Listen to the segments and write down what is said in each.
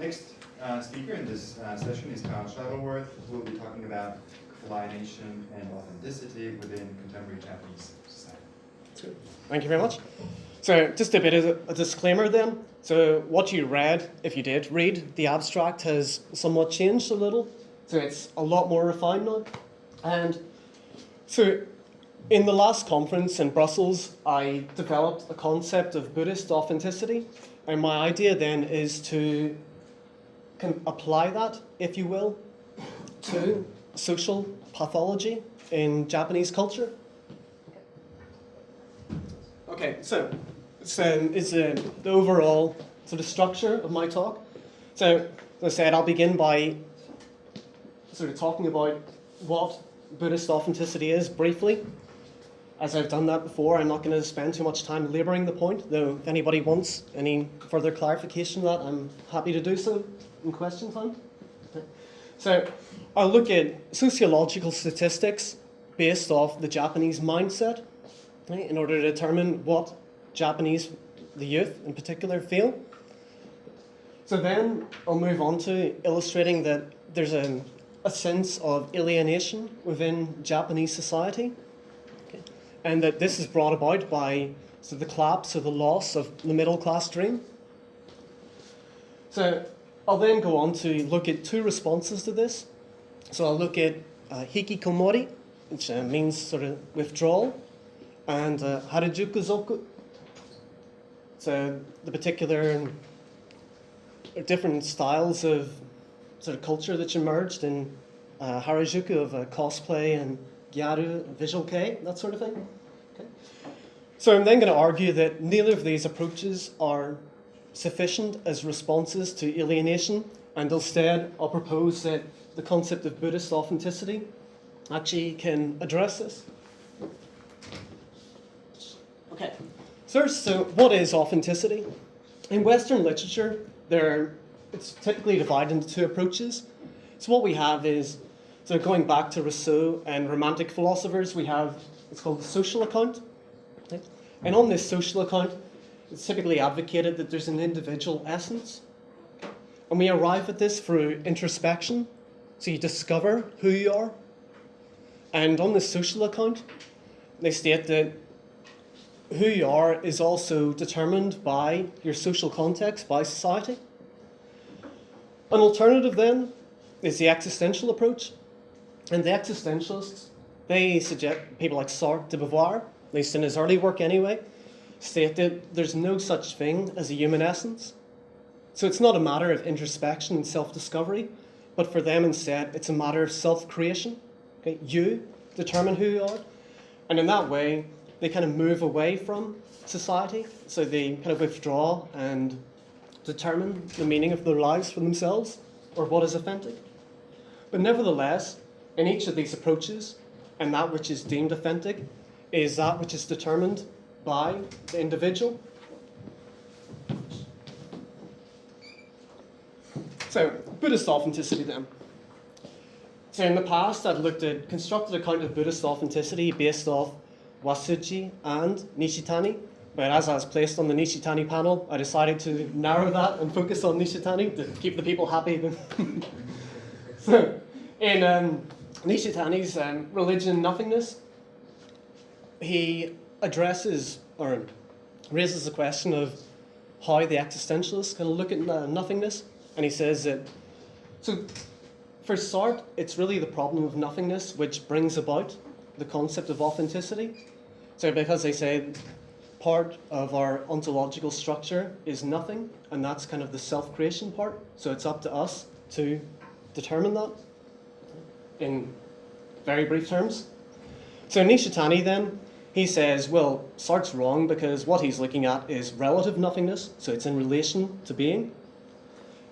next uh, speaker in this uh, session is Kyle Shuttleworth, who will be talking about collidation and authenticity within contemporary Japanese society. Thank you very much. So just a bit of a disclaimer then. So what you read, if you did read, the abstract has somewhat changed a little. So it's a lot more refined now. And so in the last conference in Brussels, I developed a concept of Buddhist authenticity. And my idea then is to can apply that, if you will, to social pathology in Japanese culture. Okay, so so is uh, the overall sort of structure of my talk. So as I said, I'll begin by sort of talking about what Buddhist authenticity is briefly. As I've done that before, I'm not going to spend too much time labouring the point, though if anybody wants any further clarification of that, I'm happy to do so in question time. So I'll look at sociological statistics based off the Japanese mindset right, in order to determine what Japanese, the youth in particular, feel. So then I'll move on to illustrating that there's a, a sense of alienation within Japanese society, and that this is brought about by so the collapse or the loss of the middle class dream. So I'll then go on to look at two responses to this. So I'll look at uh, hikikomori, which uh, means sort of withdrawal, and uh, harajuku zoku. So the particular different styles of sort of culture that's emerged in uh, Harajuku of uh, cosplay and gyaru, visual kei, that sort of thing. So I'm then going to argue that neither of these approaches are sufficient as responses to alienation, and instead I'll propose that the concept of Buddhist authenticity actually can address this. Okay, so, so what is authenticity? In Western literature, there it's typically divided into two approaches. So what we have is, so going back to Rousseau and Romantic philosophers, we have, it's called the social account. And on this social account, it's typically advocated that there's an individual essence. And we arrive at this through introspection. So you discover who you are. And on the social account, they state that who you are is also determined by your social context, by society. An alternative then is the existential approach. And the existentialists, they suggest people like Sartre de Beauvoir, least in his early work anyway, state that there's no such thing as a human essence. So it's not a matter of introspection and self-discovery, but for them instead, it's a matter of self-creation. Okay? You determine who you are. And in that way, they kind of move away from society. So they kind of withdraw and determine the meaning of their lives for themselves or what is authentic. But nevertheless, in each of these approaches, and that which is deemed authentic is that which is determined by the individual. So, Buddhist authenticity then. So in the past, I've looked at constructed account of Buddhist authenticity based off Watsuji and Nishitani. But as I was placed on the Nishitani panel, I decided to narrow that and focus on Nishitani to keep the people happy. so, in um, Nishitani's um, religion nothingness, he addresses or raises the question of how the existentialists can look at nothingness. And he says that, so for Sartre, it's really the problem of nothingness which brings about the concept of authenticity. So because they say part of our ontological structure is nothing, and that's kind of the self-creation part. So it's up to us to determine that in very brief terms. So Nishitani then, he says, well, Sartre's wrong because what he's looking at is relative nothingness, so it's in relation to being.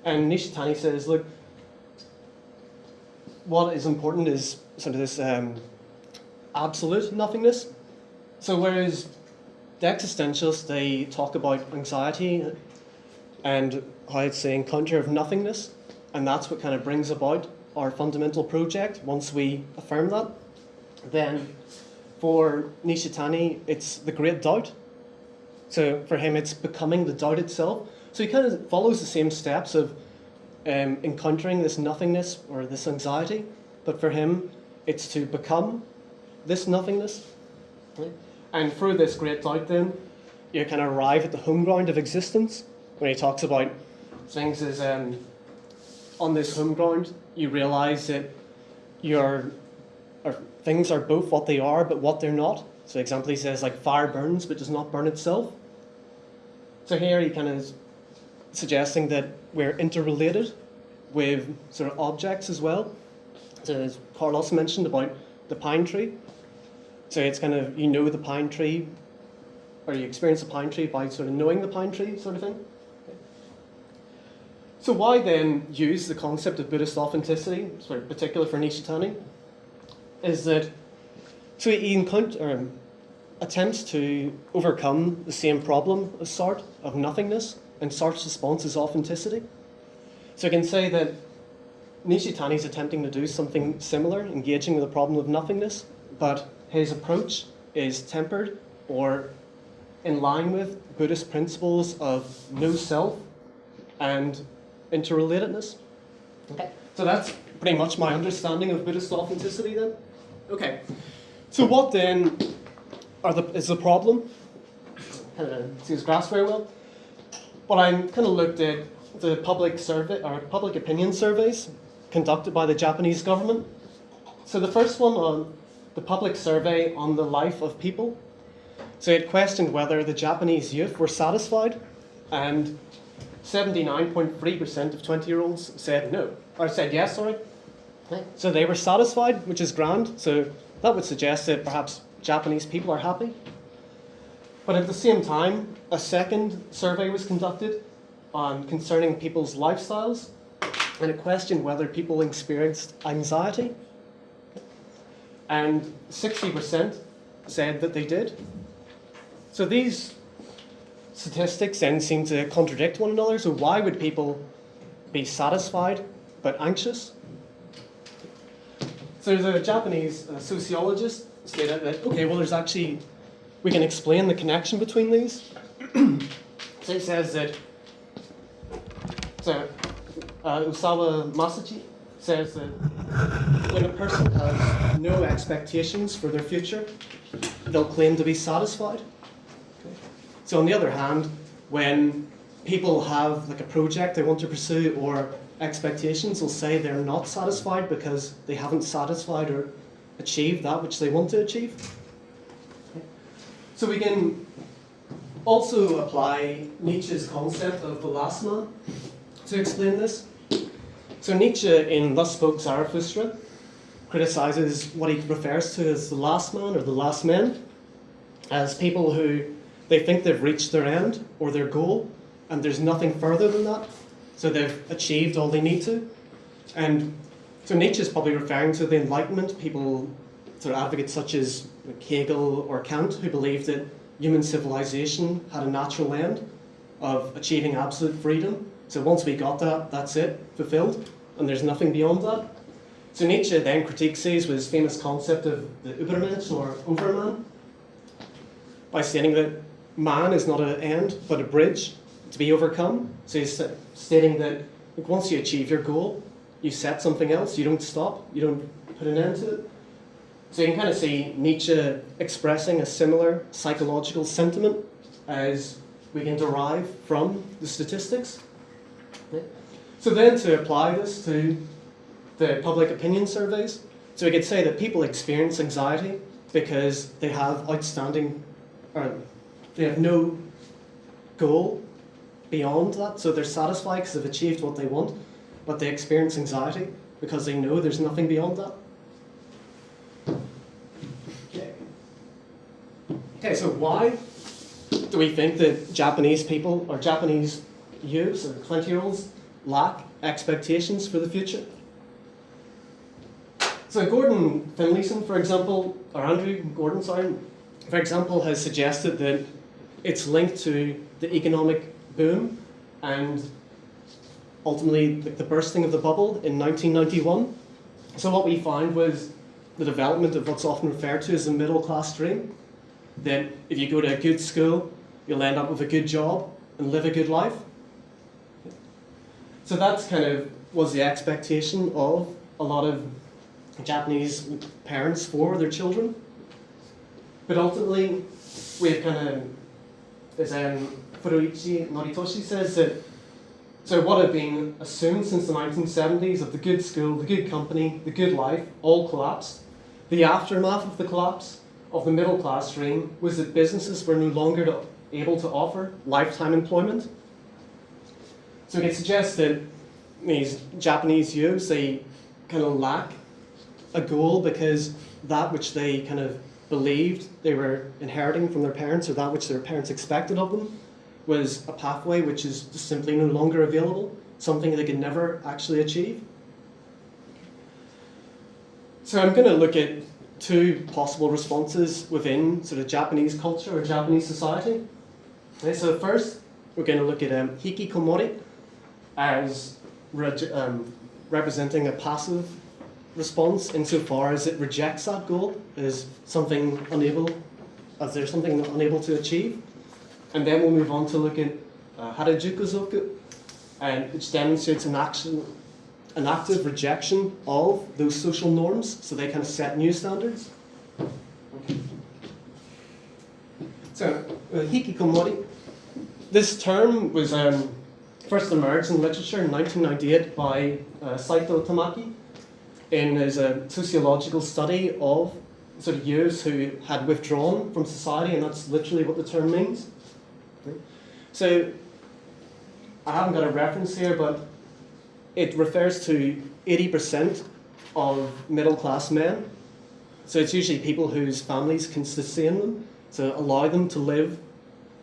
And Nishitani says, look, what is important is sort of this um, absolute nothingness. So whereas the existentialists, they talk about anxiety and how it's the encounter of nothingness, and that's what kind of brings about our fundamental project once we affirm that. Then for Nishitani, it's the great doubt. So for him, it's becoming the doubt itself. So he kind of follows the same steps of um, encountering this nothingness or this anxiety, but for him, it's to become this nothingness. And through this great doubt, then, you can arrive at the home ground of existence when he talks about things as um, on this home ground, you realize that your or things are both what they are but what they're not. So, example, he says like fire burns but does not burn itself. So here he kind of is suggesting that we're interrelated with sort of objects as well. So as Carlos mentioned about the pine tree. So it's kind of you know the pine tree or you experience the pine tree by sort of knowing the pine tree sort of thing. So why then use the concept of Buddhist authenticity, sort of particular for Nishitani, is that he encounter, um, attempts to overcome the same problem as Sartre of nothingness, and Sartre's response is authenticity. So I can say that Nishitani is attempting to do something similar, engaging with the problem of nothingness, but his approach is tempered or in line with Buddhist principles of no self and interrelatedness. Okay. So that's pretty much my understanding of Buddhist authenticity then. Okay. So what then the, is the problem? Kind of see his grasp very well. But I kind of looked at the public survey or public opinion surveys conducted by the Japanese government. So the first one on the public survey on the life of people. So it questioned whether the Japanese youth were satisfied, and 79.3% of 20 year olds said no, or said yes, sorry. So they were satisfied, which is grand. So that would suggest that perhaps Japanese people are happy. But at the same time, a second survey was conducted on concerning people's lifestyles, and it questioned whether people experienced anxiety. And 60% said that they did. So these statistics then seem to contradict one another. So why would people be satisfied but anxious? So there's a Japanese uh, sociologist stated that okay, well, there's actually we can explain the connection between these. so it says that so uh, Osawa Masachi says that when a person has no expectations for their future, they'll claim to be satisfied. Okay. So on the other hand, when people have like a project they want to pursue or expectations, they'll say they're not satisfied because they haven't satisfied or achieved that which they want to achieve. So we can also apply Nietzsche's concept of the last man to explain this. So Nietzsche in Thus Spoke Zarathustra criticizes what he refers to as the last man or the last men as people who they think they've reached their end or their goal and there's nothing further than that. So they've achieved all they need to. And so Nietzsche is probably referring to the Enlightenment, people, sort of advocates such as Hegel or Kant, who believed that human civilization had a natural end of achieving absolute freedom. So once we got that, that's it, fulfilled, and there's nothing beyond that. So Nietzsche then critiques these with his famous concept of the Übermensch or Overman, by stating that man is not an end, but a bridge to be overcome. So he's stating that like, once you achieve your goal, you set something else, you don't stop, you don't put an end to it. So you can kind of see Nietzsche expressing a similar psychological sentiment as we can derive from the statistics. So then to apply this to the public opinion surveys, so we could say that people experience anxiety because they have outstanding, or they have no goal beyond that, so they're satisfied because they've achieved what they want, but they experience anxiety because they know there's nothing beyond that. Okay. Okay, so why do we think that Japanese people or Japanese youths or 20 year olds lack expectations for the future? So Gordon Finlayson, for example, or Andrew Gordon, sorry, for example, has suggested that it's linked to the economic boom and ultimately the bursting of the bubble in 1991. So what we found was the development of what's often referred to as the middle class dream. That if you go to a good school, you'll end up with a good job and live a good life. So that's kind of was the expectation of a lot of Japanese parents for their children. But ultimately, we have kind of, as um, Furuichi Noritoshi says, that so what had been assumed since the 1970s of the good school, the good company, the good life, all collapsed. The aftermath of the collapse of the middle class dream was that businesses were no longer able to offer lifetime employment. So it can suggest that these Japanese youths, they kind of lack a goal because that which they kind of believed they were inheriting from their parents or that which their parents expected of them was a pathway which is simply no longer available, something they could never actually achieve. So I'm going to look at two possible responses within sort of Japanese culture or Japanese society. Okay, so first, we're going to look at um, hikikomori as um, representing a passive response insofar as it rejects that goal as something unable, as there's something unable to achieve. And then we'll move on to look at uh, harajukuzoku, and which demonstrates an action, an active rejection of those social norms, so they kind of set new standards. So, uh, hikikomori, this term was um, first emerged in literature in 1998 by uh, Saito Tamaki in his uh, sociological study of sort of youths who had withdrawn from society, and that's literally what the term means. So, I haven't got a reference here, but it refers to 80% of middle class men. So, it's usually people whose families can sustain them, so allow them to live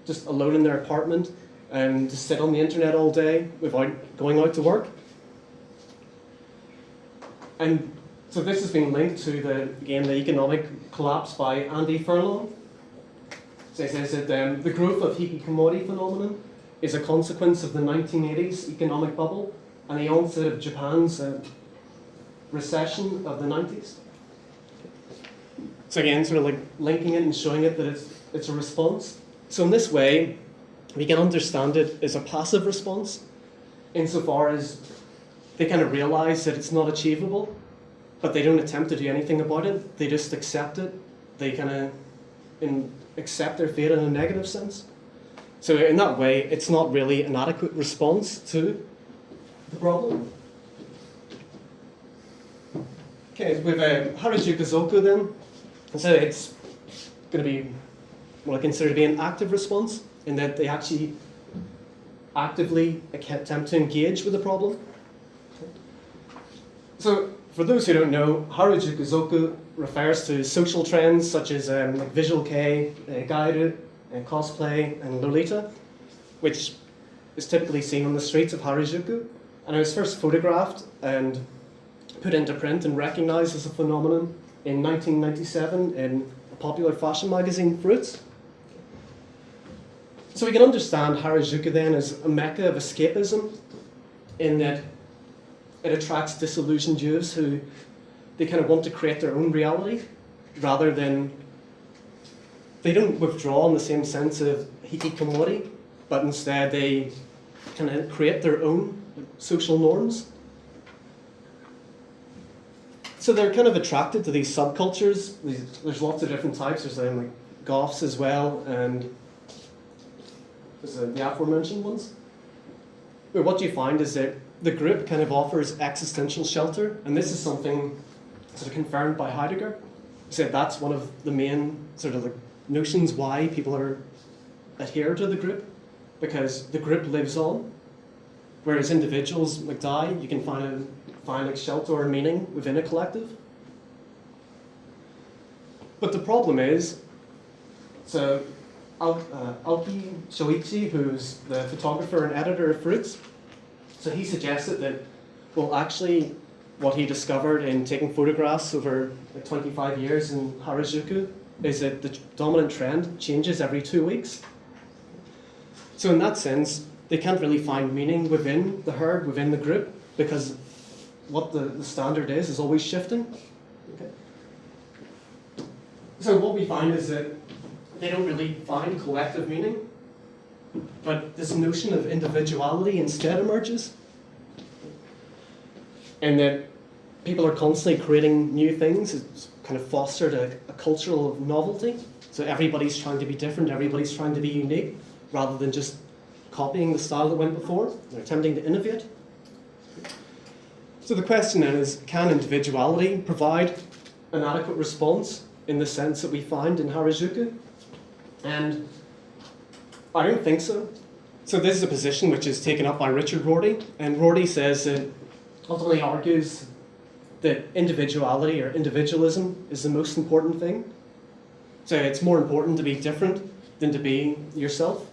just alone in their apartment and to sit on the internet all day without going out to work. And so this has been linked to the again the economic collapse by Andy Furlong. He says that um, the growth of hikikomori phenomenon is a consequence of the 1980s economic bubble and the onset of Japan's uh, recession of the 90s. So again, sort of like linking it and showing it that it's, it's a response. So in this way, we can understand it as a passive response insofar as they kind of realize that it's not achievable, but they don't attempt to do anything about it. They just accept it. They kind of in, accept their fate in a negative sense. So in that way, it's not really an adequate response to the problem. Okay, with uh, Harajuku Zoku then, so it's going to be what I consider to be an active response in that they actually actively attempt to engage with the problem. So, for those who don't know, Harajuku Zoku refers to social trends such as um, like visual kei, uh, uh, cosplay, and lolita, which is typically seen on the streets of Harajuku. And it was first photographed and put into print and recognized as a phenomenon in 1997 in a popular fashion magazine, Fruits. So we can understand Harajuku then as a mecca of escapism, in that it attracts disillusioned youths who they kind of want to create their own reality, rather than they don't withdraw in the same sense of hikikomori, but instead they kind of create their own social norms. So they're kind of attracted to these subcultures. There's lots of different types. There's um, like goths as well, and there's uh, the aforementioned ones. But what you find is that the group kind of offers existential shelter, and this is something sort of confirmed by Heidegger. He said that's one of the main sort of the notions why people are adhere to the group, because the group lives on. Whereas individuals like die, you can find a, find like shelter or meaning within a collective. But the problem is, so Al- uh, Aoki Shoichi, who's the photographer and editor of Fruits, so he suggested that, well, actually, what he discovered in taking photographs over 25 years in Harajuku is that the dominant trend changes every two weeks. So in that sense, they can't really find meaning within the herd, within the group, because what the, the standard is is always shifting. Okay. So what we find is that they don't really find collective meaning, but this notion of individuality instead emerges. and that people are constantly creating new things. It's kind of fostered a, a cultural novelty. So everybody's trying to be different, everybody's trying to be unique, rather than just copying the style that went before. They're attempting to innovate. So the question then is, can individuality provide an adequate response in the sense that we find in Harajuku? And I don't think so. So this is a position which is taken up by Richard Rorty, and Rorty says that ultimately argues that individuality or individualism is the most important thing. So it's more important to be different than to be yourself.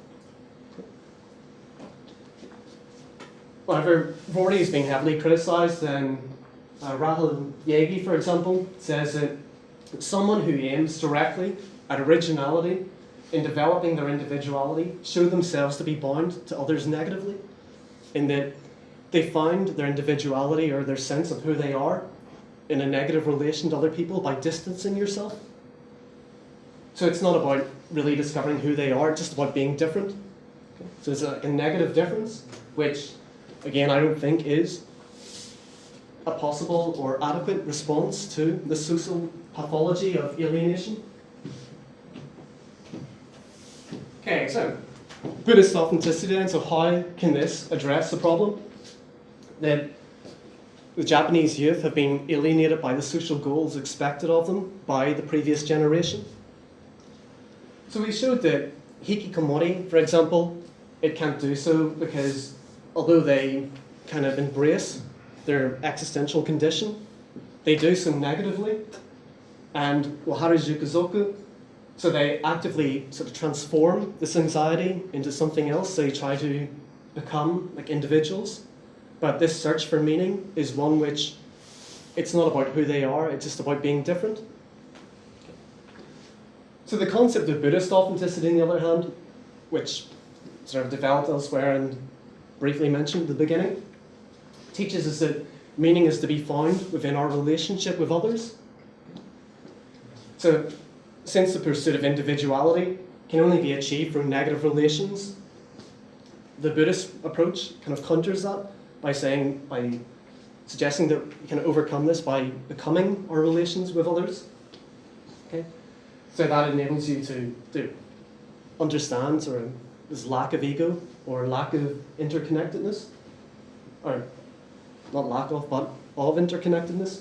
However, Rorty is being heavily criticised, then uh, Rahel Jaeggi, for example, says that someone who aims directly at originality in developing their individuality show themselves to be bound to others negatively, in that they find their individuality or their sense of who they are in a negative relation to other people by distancing yourself. So it's not about really discovering who they are, it's just about being different. So it's a, a negative difference, which, again, I don't think is a possible or adequate response to the social pathology of alienation. Okay, so Buddhist authenticity then, so how can this address the problem? That the Japanese youth have been alienated by the social goals expected of them by the previous generation. So we showed that hikikomori, for example, it can't do so because although they kind of embrace their existential condition, they do so negatively. And waharajukuzoku, so they actively sort of transform this anxiety into something else. They try to become like individuals. But this search for meaning is one which it's not about who they are, it's just about being different. So the concept of Buddhist authenticity, on the other hand, which sort of developed elsewhere and briefly mentioned at the beginning, teaches us that meaning is to be found within our relationship with others. So since the pursuit of individuality can only be achieved through negative relations, the Buddhist approach kind of counters that by saying, by suggesting that we can overcome this by becoming our relations with others. Okay? So that enables you to, to understand sort of this lack of ego or lack of interconnectedness. Or not lack of, but of interconnectedness.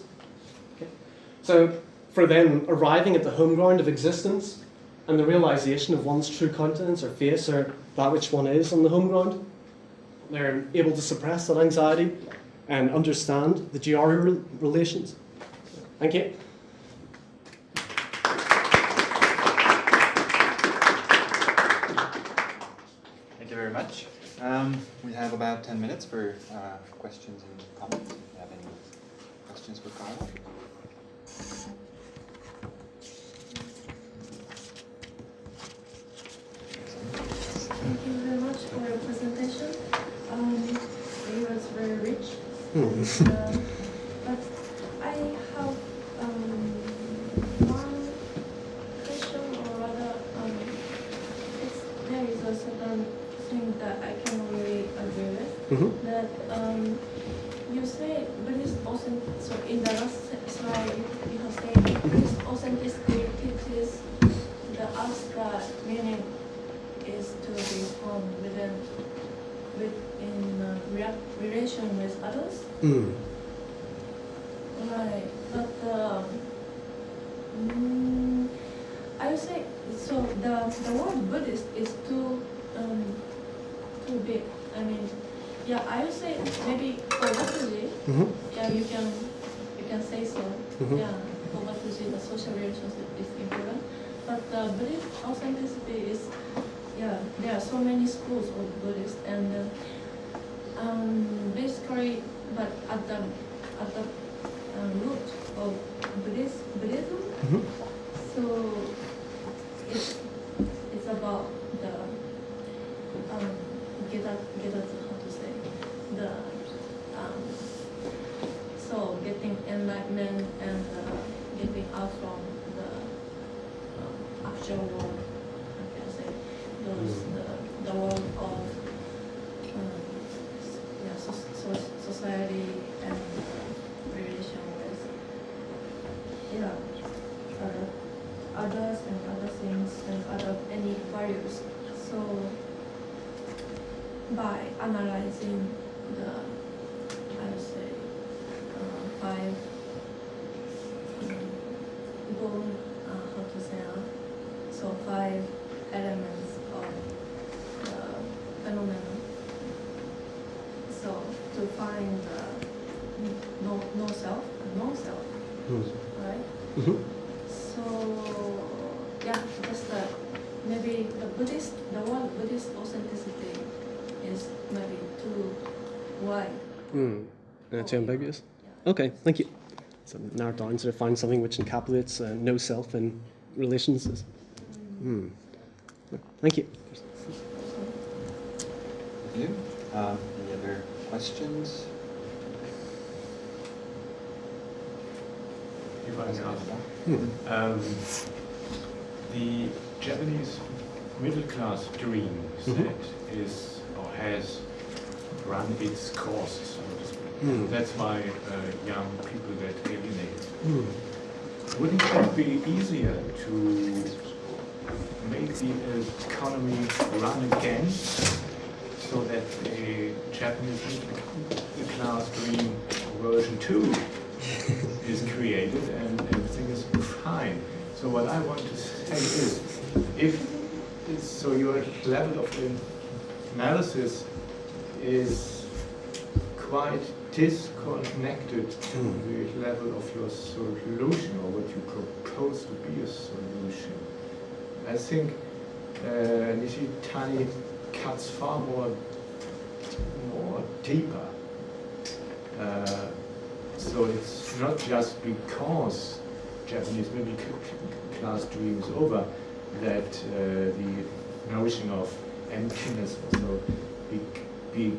Okay? So for them, arriving at the home ground of existence and the realization of one's true countenance or face or that which one is on the home ground, they're able to suppress that anxiety and understand the GR relations. Thank you. Thank you very much. Um, we have about 10 minutes for uh, questions and comments. If you have any questions for Carla? Thank you very much for your presentation. Um, it was very rich. Uh, but I have um, one question or rather, um, it's, there is a certain thing that I can really agree with. Mhm. That um, you say Buddhist authentic, so in the last slide you have said Buddhist authenticity teaches the us that meaning is to be found within, within uh, rea- relation with others. Mm. Right, but um, mm, I would say so. The the word Buddhist is too um, too big. I mean, yeah, I would say maybe for Wataji, Mhm. yeah, you can you can say so. Mhm. Yeah, for Wataji, the social relationship is important. But the Buddhist authenticity is, yeah, there are so many schools of Buddhist and uh, um, basically, but at the at the um, root of Buddhist, Buddhism, Mhm. so it's it's about the um, get at get at how to say the um, so getting enlightenment and uh, getting out from the um, actual world those the, the role of um, yeah, so, so society and relation with yeah, other others and other things and other any values. So by analyzing the self, Hmm. right? Mhm. So, yeah, just the, maybe the Buddhist, the word Buddhist authenticity is maybe too wide. Hmm. Uh, too ambiguous. Yeah. Okay, thank you. So narrow it down to find something which encapsulates uh, no self and relations. is- Hmm. Thank you. Thank you. Um, Any other questions? if I may ask. Hmm. Um, the Japanese middle class dream mm-hmm. set is or has run its course, so to speak. Hmm. That's why uh, young people get alienated. Hmm. Wouldn't it be easier to make the uh, economy run again so that the Japanese class dream version 2 and everything is fine. So what I want to say is, if so your level of analysis is quite disconnected to hmm. the level of your solution or what you propose to be a solution. I think uh, Nishitani cuts far more, more deeper uh, so it's not just because Japanese middle class dreams over that uh, the notion of emptiness also be, be,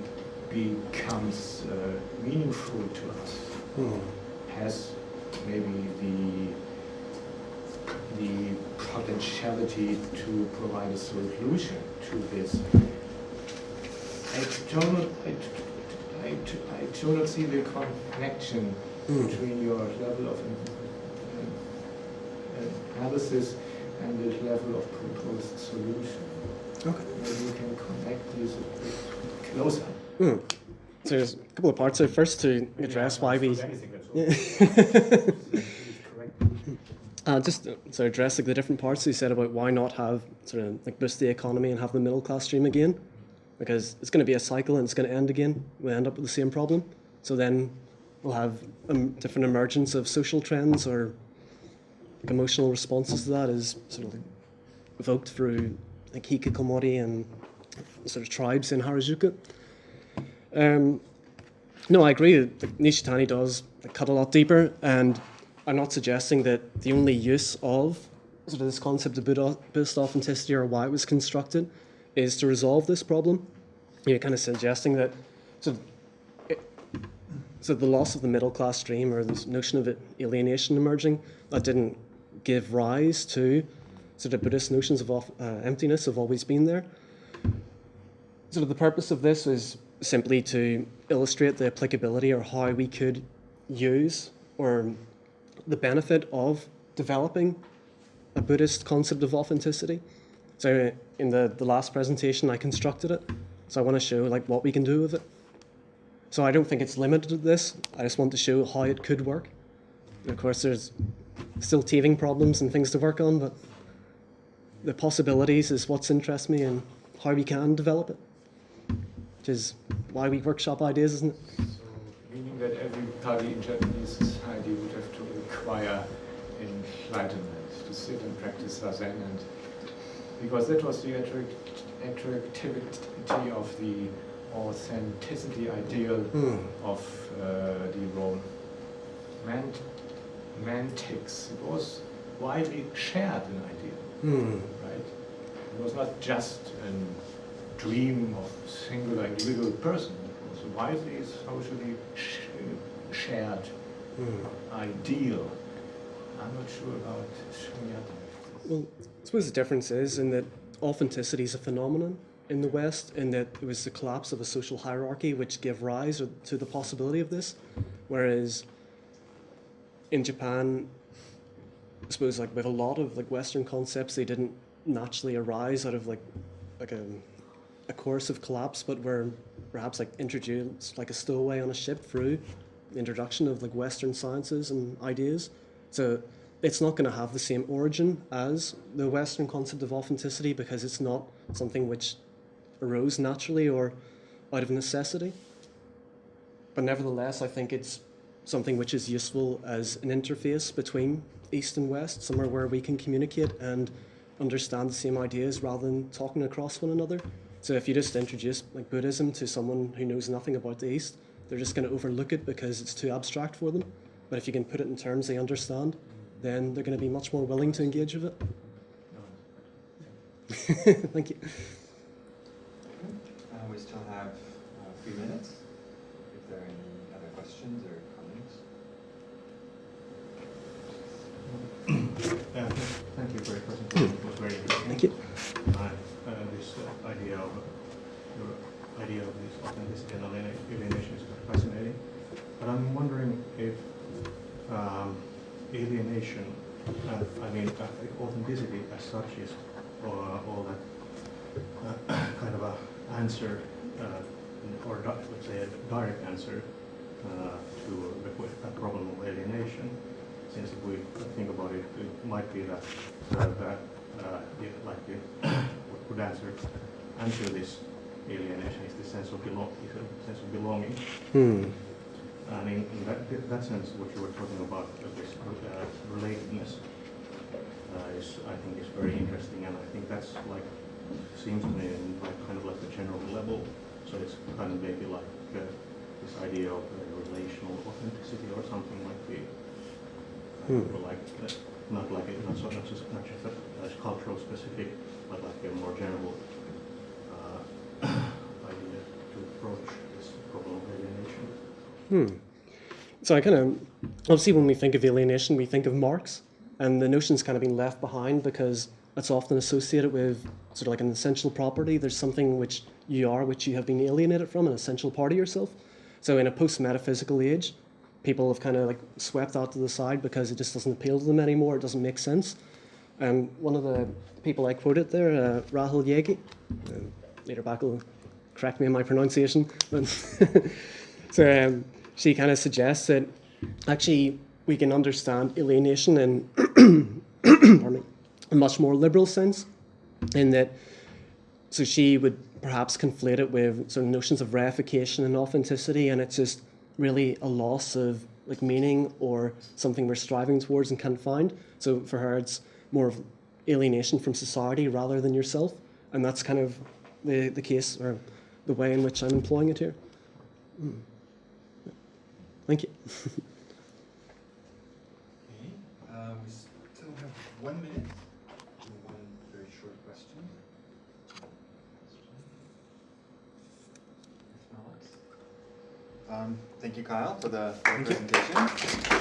becomes uh, meaningful to us. Hmm. Has maybe the the potentiality to provide a solution to this. Not, I, do not see the connection Hmm. between your level of um, analysis and the level of proposed solution. Okay. Maybe you can connect these a bit closer. Hmm. So there's a couple of parts. So first to address why we. Anything at all. Yeah. Correct me. Uh, just uh, so address like the different parts you said about why not have sort of like boost the economy and have the middle class stream again, because it's going to be a cycle and it's going to end again. We end up with the same problem. So then we'll have um, different emergence of social trends or like emotional responses to that is sort of evoked through like hikikomori and sort of tribes in Harajuku. Um, no, I agree that Nishitani does cut a lot deeper, and I'm not suggesting that the only use of sort of this concept of Buddhist authenticity or why it was constructed is to resolve this problem. You're kind of suggesting that of, it, so the loss of the middle class stream or this notion of alienation emerging that didn't give rise to sort of Buddhist notions of off, uh, emptiness have always been there. Sort of the purpose of this was simply to illustrate the applicability or how we could use or the benefit of developing a Buddhist concept of authenticity. So in the, the last presentation, I constructed it. So I want to show like what we can do with it. So I don't think it's limited to this. I just want to show how it could work. And of course, there's still teething problems and things to work on, but the possibilities is what's interests me and how we can develop it. Which is why we workshop ideas, isn't it? So, meaning that every everybody in Japanese society would have to acquire enlightenment, to sit and practice zazen, and because that was the attract, attractivity of the authenticity ideal Hmm. of uh, the romantics. It was widely shared an idea, Hmm. right? It was not just a dream of a singular individual person. It was a widely socially sh- shared Hmm. ideal. I'm not sure about Shunyata. Well, I suppose the difference is in that authenticity is a phenomenon in the West, in that it was the collapse of a social hierarchy which gave rise to the possibility of this, whereas in Japan, I suppose like with a lot of like Western concepts, they didn't naturally arise out of like like a a course of collapse, but we're perhaps like introduced like a stowaway on a ship through the introduction of like Western sciences and ideas. So it's not going to have the same origin as the Western concept of authenticity because it's not something which arose naturally or out of necessity. But nevertheless, I think it's something which is useful as an interface between East and West, somewhere where we can communicate and understand the same ideas rather than talking across one another. So if you just introduce like Buddhism to someone who knows nothing about the East, they're just going to overlook it because it's too abstract for them. But if you can put it in terms they understand, then they're going to be much more willing to engage with it. Thank you. Uh, we still have uh, three minutes. If there are any other questions or comments. Uh, Thank you for your presentation, it was very interesting. Thank you. And, uh, this uh, idea of, your idea of this authenticity and aliena- alienation is quite fascinating. But I'm wondering if um, alienation, I mean, uh, authenticity as such is, all that uh, kind of a answer, uh, or let's say a direct answer uh, to the a problem of alienation since if we think about it, it might be that, uh, that, uh, yeah, like, the what could answer, answer this alienation is the sense of belong, is a sense of belonging. Hmm. And in, in that, that sense, what you were talking about, uh, this uh, relatedness, uh, is, I think is very interesting, and I think that's like, seems to me in like, kind of like the general level, so it's kind of maybe like, uh, this idea of uh, relational authenticity or something like the, Hmm. or like, uh, not like, a- not so, not just, not just as cultural specific, but like a more general, uh, idea to approach this problem of alienation. Hmm. So I kind of obviously when we think of alienation, we think of Marx, and the notion's kind of been left behind because it's often associated with sort of like an essential property. There's something which you are, which you have been alienated from, an essential part of yourself. So in a post-metaphysical age, people have kind of like swept that to the side because it just doesn't appeal to them anymore. It doesn't make sense. And one of the people I quoted there, uh, Rahel Jaeggi, uh, later back will correct me on my pronunciation, so um, she kind of suggests that actually we can understand alienation in a much more liberal sense, in that so she would perhaps conflate it with sort of notions of reification and authenticity, and it's just really a loss of like meaning or something we're striving towards and can't find. So for her, it's more of alienation from society rather than yourself, and that's kind of the the case or the way in which I'm employing it here. Mm. Thank you. one minute and one very short question. Um, thank you, Kyle, for the, for the presentation.